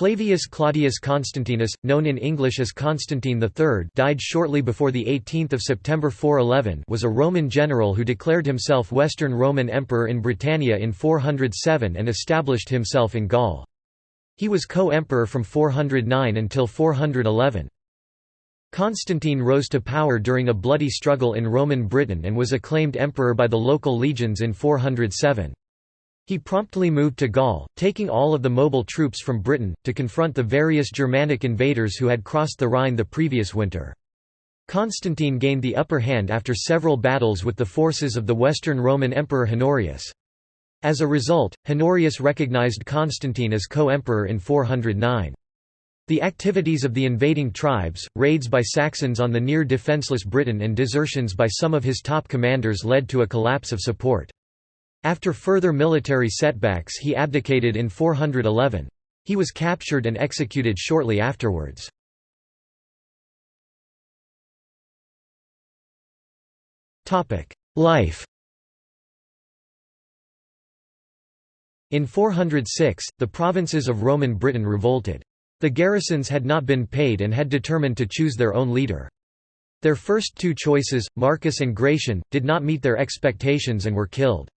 Flavius Claudius Constantinus, known in English as Constantine III died shortly before 18 September 411 was a Roman general who declared himself Western Roman Emperor in Britannia in 407 and established himself in Gaul. He was co-emperor from 409 until 411. Constantine rose to power during a bloody struggle in Roman Britain and was acclaimed emperor by the local legions in 407. He promptly moved to Gaul, taking all of the mobile troops from Britain, to confront the various Germanic invaders who had crossed the Rhine the previous winter. Constantine gained the upper hand after several battles with the forces of the Western Roman Emperor Honorius. As a result, Honorius recognized Constantine as co-emperor in 409. The activities of the invading tribes, raids by Saxons on the near defenseless Britain and desertions by some of his top commanders led to a collapse of support. After further military setbacks he abdicated in 411. He was captured and executed shortly afterwards. Life In 406, the provinces of Roman Britain revolted. The garrisons had not been paid and had determined to choose their own leader. Their first two choices, Marcus and Gratian, did not meet their expectations and were killed.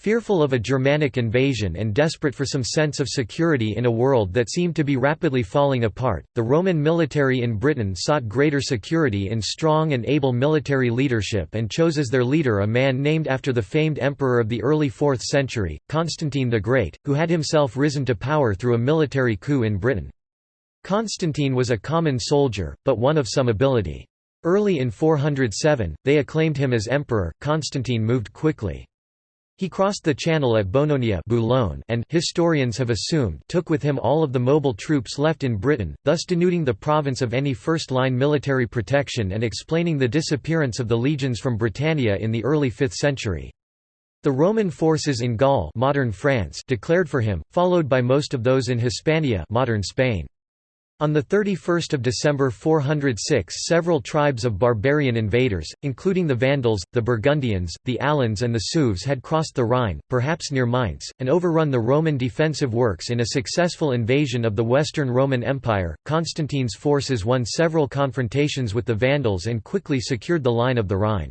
Fearful of a Germanic invasion and desperate for some sense of security in a world that seemed to be rapidly falling apart, the Roman military in Britain sought greater security in strong and able military leadership and chose as their leader a man named after the famed emperor of the early 4th century, Constantine the Great, who had himself risen to power through a military coup in Britain. Constantine was a common soldier, but one of some ability. Early in 407, they acclaimed him as emperor. Constantine moved quickly. He crossed the channel at Bononia Boulogne and historians have assumed took with him all of the mobile troops left in Britain, thus denuding the province of any first-line military protection and explaining the disappearance of the legions from Britannia in the early 5th century. The Roman forces in Gaul modern France declared for him, followed by most of those in Hispania modern Spain. On 31 December 406 several tribes of barbarian invaders, including the Vandals, the Burgundians, the Alans and the Sueves had crossed the Rhine, perhaps near Mainz, and overrun the Roman defensive works in a successful invasion of the Western Roman Empire. Constantine's forces won several confrontations with the Vandals and quickly secured the line of the Rhine.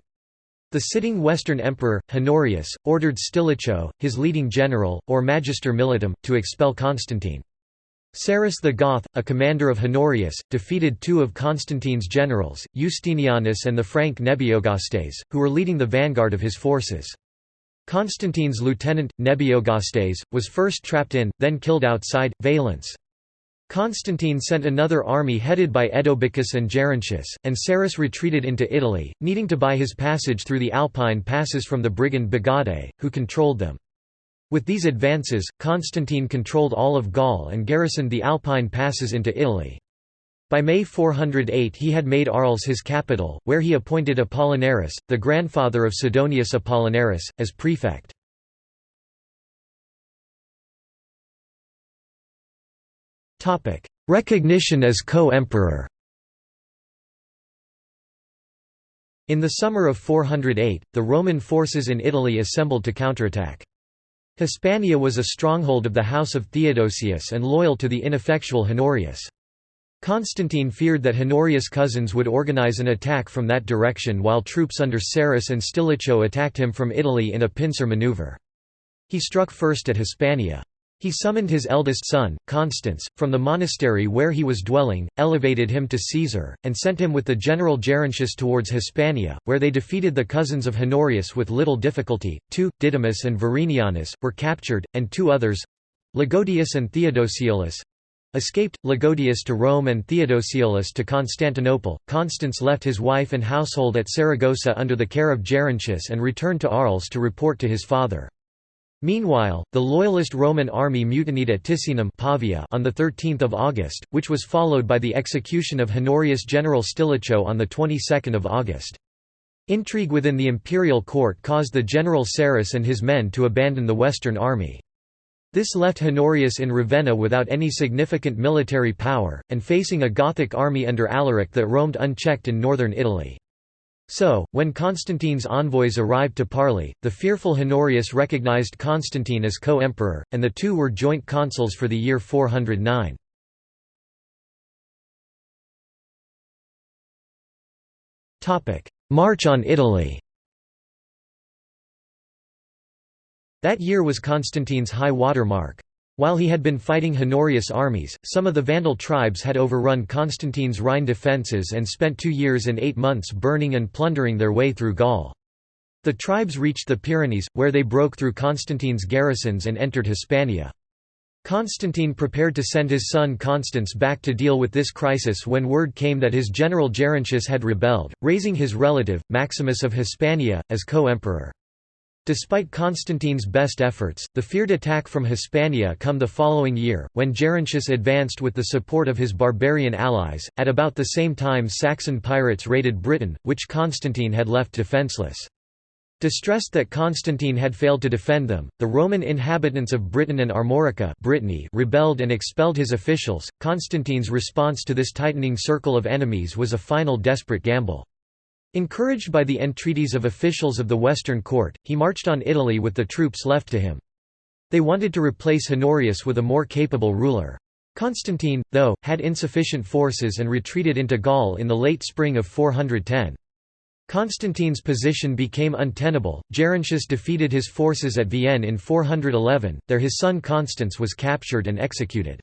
The sitting Western Emperor, Honorius, ordered Stilicho, his leading general, or Magister Militum, to expel Constantine. Sarus the Goth, a commander of Honorius, defeated two of Constantine's generals, Justinianus and the Frank Nebiogastes, who were leading the vanguard of his forces. Constantine's lieutenant, Nebiogastes, was first trapped in, then killed outside, Valence. Constantine sent another army headed by Edobicus and Gerontius, and Sarus retreated into Italy, needing to buy his passage through the Alpine passes from the brigand Bagaudae, who controlled them. With these advances, Constantine controlled all of Gaul and garrisoned the Alpine passes into Italy. By May 408 he had made Arles his capital, where he appointed Apollinaris, the grandfather of Sidonius Apollinaris, as prefect. Recognition as co-emperor In the summer of 408, the Roman forces in Italy assembled to counterattack. Hispania was a stronghold of the house of Theodosius and loyal to the ineffectual Honorius. Constantine feared that Honorius' cousins would organize an attack from that direction while troops under Sarus and Stilicho attacked him from Italy in a pincer maneuver. He struck first at Hispania. He summoned his eldest son, Constans, from the monastery where he was dwelling, elevated him to Caesar, and sent him with the general Gerontius towards Hispania, where they defeated the cousins of Honorius with little difficulty. Two, Didymus and Verinianus, were captured, and two others Lagodius and Theodosiolus escaped, Lagodius to Rome and Theodosiolus to Constantinople. Constans left his wife and household at Saragossa under the care of Gerontius and returned to Arles to report to his father. Meanwhile, the loyalist Roman army mutinied at Ticinum Pavia on 13 August, which was followed by the execution of Honorius general Stilicho on the 22nd of August. Intrigue within the imperial court caused the general Sarus and his men to abandon the western army. This left Honorius in Ravenna without any significant military power, and facing a Gothic army under Alaric that roamed unchecked in northern Italy. So, when Constantine's envoys arrived to parley, the fearful Honorius recognized Constantine as co-emperor, and the two were joint consuls for the year 409. March on Italy That year was Constantine's high water mark. While he had been fighting Honorius' armies, some of the Vandal tribes had overrun Constantine's Rhine defences and spent two years and eight months burning and plundering their way through Gaul. The tribes reached the Pyrenees, where they broke through Constantine's garrisons and entered Hispania. Constantine prepared to send his son Constans back to deal with this crisis when word came that his general Gerontius had rebelled, raising his relative, Maximus of Hispania, as co-emperor. Despite Constantine's best efforts, the feared attack from Hispania come the following year, when Gerontius advanced with the support of his barbarian allies. At about the same time Saxon pirates raided Britain, which Constantine had left defenceless. Distressed that Constantine had failed to defend them, the Roman inhabitants of Britain and Armorica Brittany rebelled and expelled his officials. Constantine's response to this tightening circle of enemies was a final desperate gamble. Encouraged by the entreaties of officials of the Western Court, he marched on Italy with the troops left to him. They wanted to replace Honorius with a more capable ruler. Constantine, though, had insufficient forces and retreated into Gaul in the late spring of 410. Constantine's position became untenable. Gerontius defeated his forces at Vienne in 411, there his son Constans was captured and executed.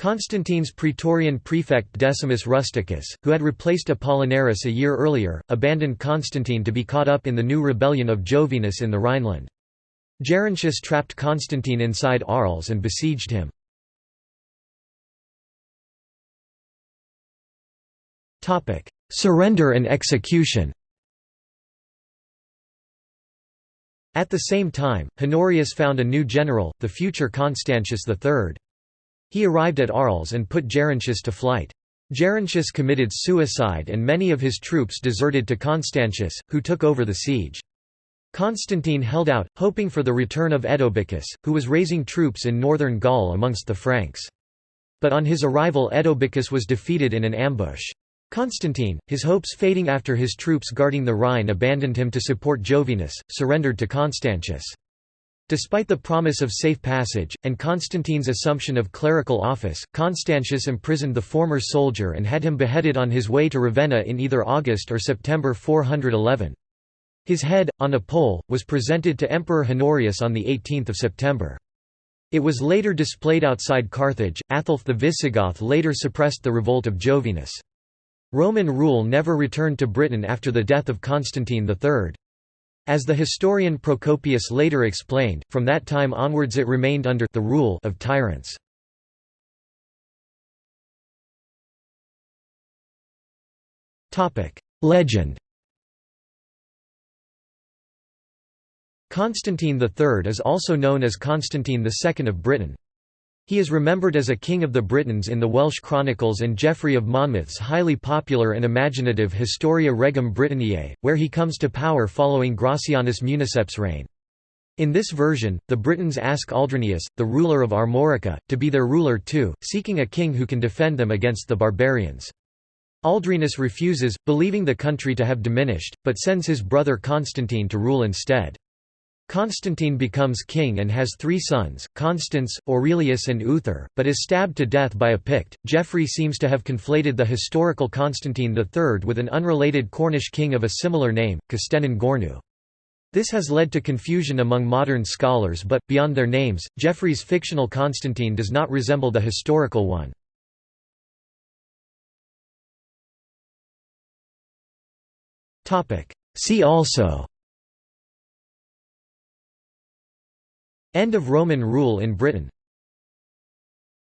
Constantine's praetorian prefect Decimus Rusticus, who had replaced Apollinaris a year earlier, abandoned Constantine to be caught up in the new rebellion of Jovinus in the Rhineland. Gerontius trapped Constantine inside Arles and besieged him. Surrender and execution At the same time, Honorius found a new general, the future Constantius III. He arrived at Arles and put Gerontius to flight. Gerontius committed suicide and many of his troops deserted to Constantius, who took over the siege. Constantine held out, hoping for the return of Edobicus, who was raising troops in northern Gaul amongst the Franks. But on his arrival Edobicus was defeated in an ambush. Constantine, his hopes fading after his troops guarding the Rhine abandoned him to support Jovinus, surrendered to Constantius. Despite the promise of safe passage, and Constantine's assumption of clerical office, Constantius imprisoned the former soldier and had him beheaded on his way to Ravenna in either August or September 411. His head, on a pole, was presented to Emperor Honorius on 18 September. It was later displayed outside Carthage. Athaulf the Visigoth later suppressed the revolt of Jovinus. Roman rule never returned to Britain after the death of Constantine III. As the historian Procopius later explained, from that time onwards it remained under the rule of tyrants. Legend Constantine III is also known as Constantine II of Britain. He is remembered as a king of the Britons in the Welsh Chronicles and Geoffrey of Monmouth's highly popular and imaginative Historia Regum Britanniae, where he comes to power following Gracianus Municep's reign. In this version, the Britons ask Aldrinius, the ruler of Armorica, to be their ruler too, seeking a king who can defend them against the barbarians. Aldrinus refuses, believing the country to have diminished, but sends his brother Constantine to rule instead. Constantine becomes king and has three sons, Constans, Aurelius and Uther, but is stabbed to death by a Pict. Geoffrey seems to have conflated the historical Constantine III with an unrelated Cornish king of a similar name, Custennin Gornu. This has led to confusion among modern scholars but, beyond their names, Geoffrey's fictional Constantine does not resemble the historical one. See also End of Roman rule in Britain